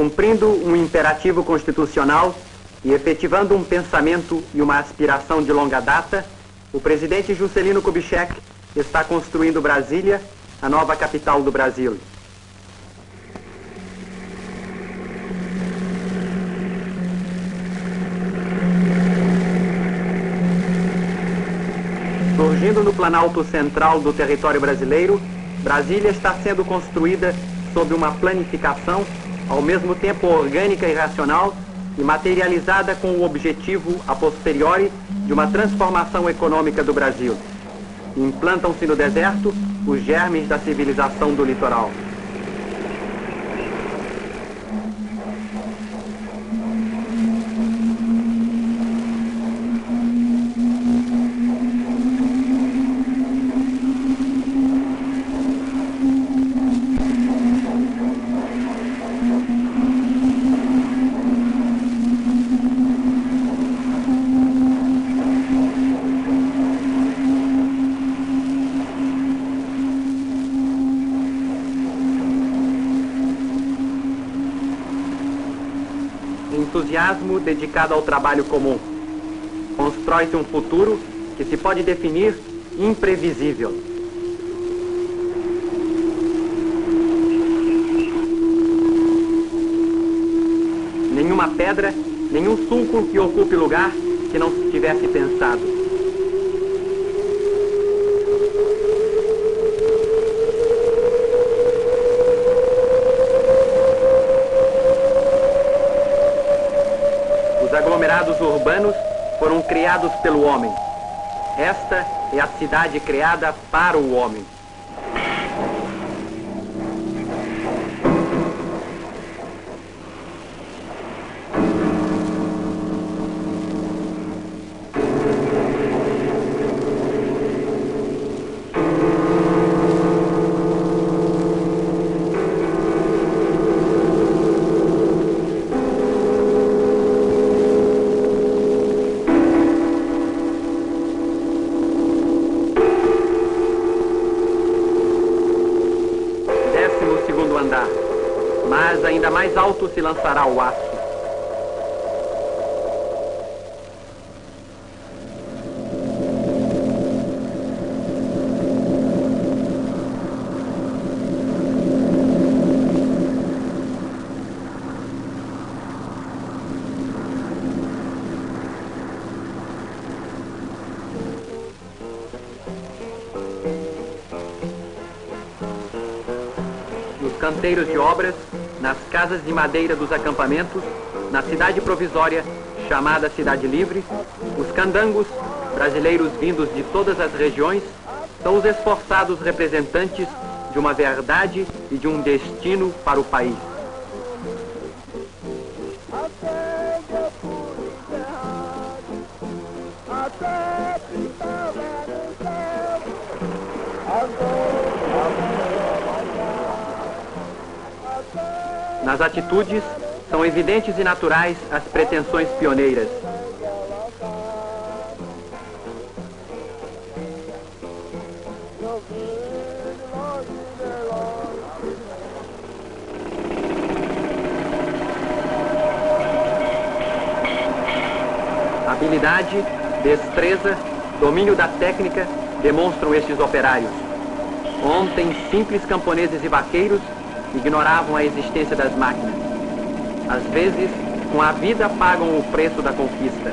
Cumprindo um imperativo constitucional e efetivando um pensamento e uma aspiração de longa data, o presidente Juscelino Kubitschek está construindo Brasília, a nova capital do Brasil. Surgindo no planalto central do território brasileiro, Brasília está sendo construída sob uma planificação, ao mesmo tempo orgânica e racional, e materializada com o objetivo, a posteriori, de uma transformação econômica do Brasil. Implantam-se no deserto os germes da civilização do litoral. Entusiasmo dedicado ao trabalho comum. Constrói-se um futuro que se pode definir imprevisível. Nenhuma pedra, nenhum sulco que ocupe lugar que não se tivesse pensado. Aglomerados urbanos foram criados pelo homem. Esta é a cidade criada para o homem. Mais alto se lançará o aço. Canteiros de obras nas casas de madeira dos acampamentos, na cidade provisória, chamada Cidade Livre, os candangos, brasileiros vindos de todas as regiões, são os esforçados representantes de uma verdade e de um destino para o país. Nas atitudes, são evidentes e naturais as pretensões pioneiras. Habilidade, destreza, domínio da técnica demonstram estes operários. Ontem, simples camponeses e vaqueiros ignoravam a existência das máquinas. Às vezes, com a vida pagam o preço da conquista.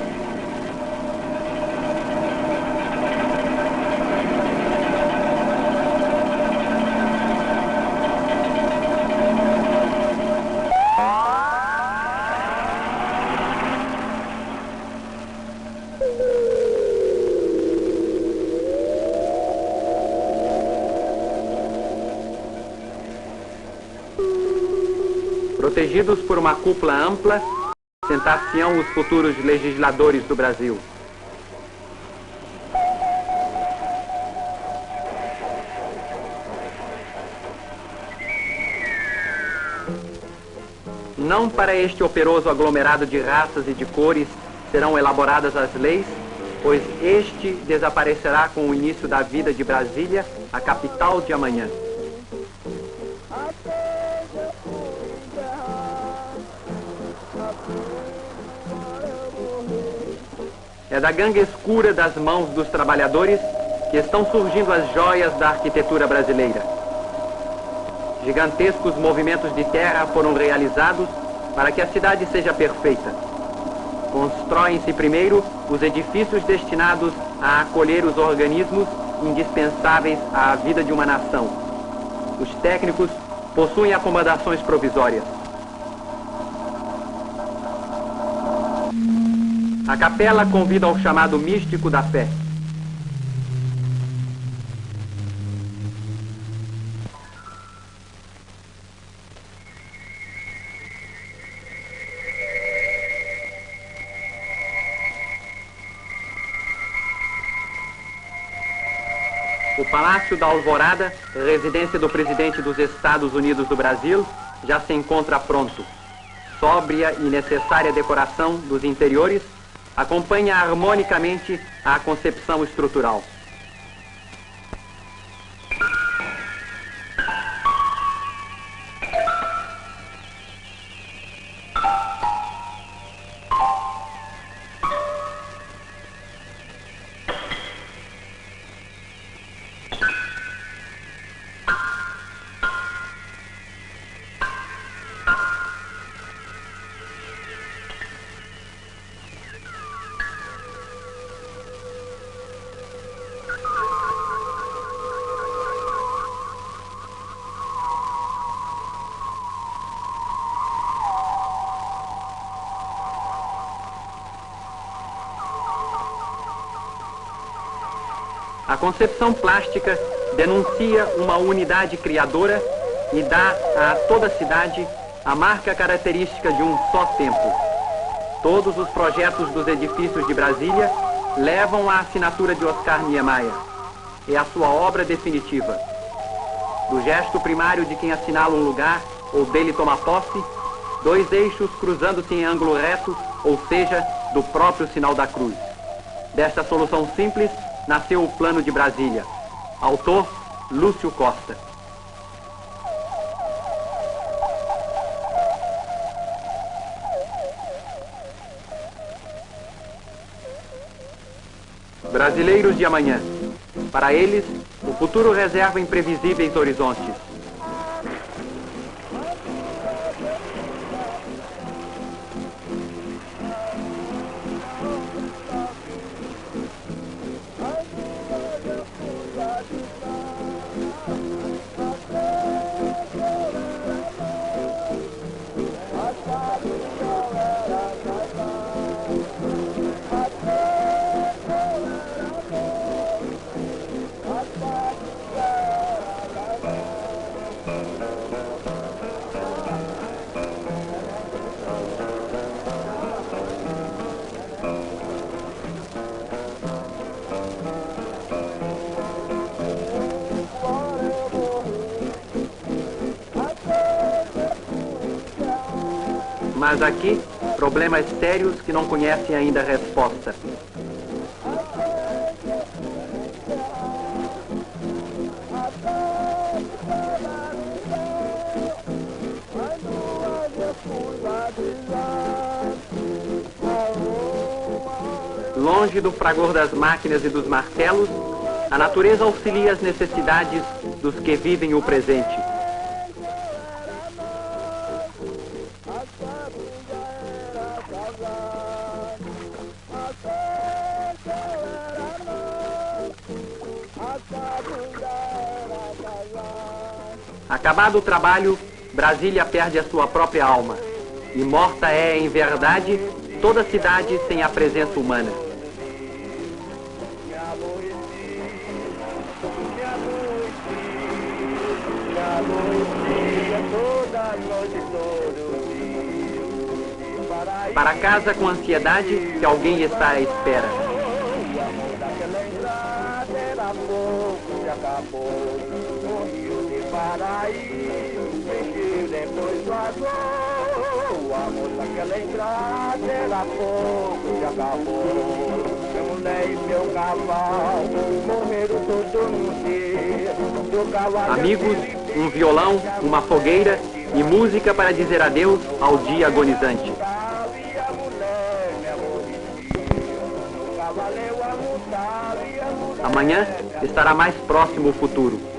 Protegidos por uma cúpula ampla, sentar-se-ão os futuros legisladores do Brasil. Não para este operoso aglomerado de raças e de cores serão elaboradas as leis, pois este desaparecerá com o início da vida de Brasília, a capital de amanhã. É da ganga escura das mãos dos trabalhadores que estão surgindo as joias da arquitetura brasileira. Gigantescos movimentos de terra foram realizados para que a cidade seja perfeita. Constroem-se primeiro os edifícios destinados a acolher os organismos indispensáveis à vida de uma nação. Os técnicos possuem acomodações provisórias. A capela convida ao chamado místico da fé. O Palácio da Alvorada, residência do presidente dos Estados Unidos do Brasil, já se encontra pronto. Sóbria e necessária decoração dos interiores acompanha harmonicamente a concepção estrutural. A concepção plástica denuncia uma unidade criadora e dá a toda a cidade a marca característica de um só tempo. Todos os projetos dos edifícios de Brasília levam a assinatura de Oscar Niemeyer. É a sua obra definitiva. Do gesto primário de quem assinala um lugar ou dele toma posse, dois eixos cruzando-se em ângulo reto, ou seja, do próprio sinal da cruz. Desta solução simples, nasceu o Plano de Brasília. Autor, Lúcio Costa. Brasileiros de amanhã. Para eles, o futuro reserva imprevisíveis horizontes. Mas aqui, problemas sérios que não conhecem ainda a resposta. Longe do fragor das máquinas e dos martelos, a natureza auxilia as necessidades dos que vivem o presente. Acabado o trabalho, Brasília perde a sua própria alma. E morta é, em verdade, toda cidade sem a presença humana. Para casa com ansiedade que alguém está à espera. Amigos, um violão, uma fogueira e música para dizer adeus ao dia agonizante. Amanhã estará mais próximo o futuro.